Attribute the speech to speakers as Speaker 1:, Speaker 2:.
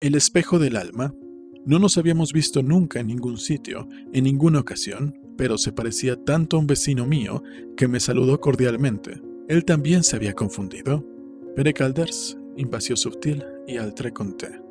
Speaker 1: El espejo del alma. No nos habíamos visto nunca en ningún sitio, en ninguna ocasión, pero se parecía tanto a un vecino mío que me saludó cordialmente. Él también se había confundido. Pere Calders, invasión sutil y altre conté.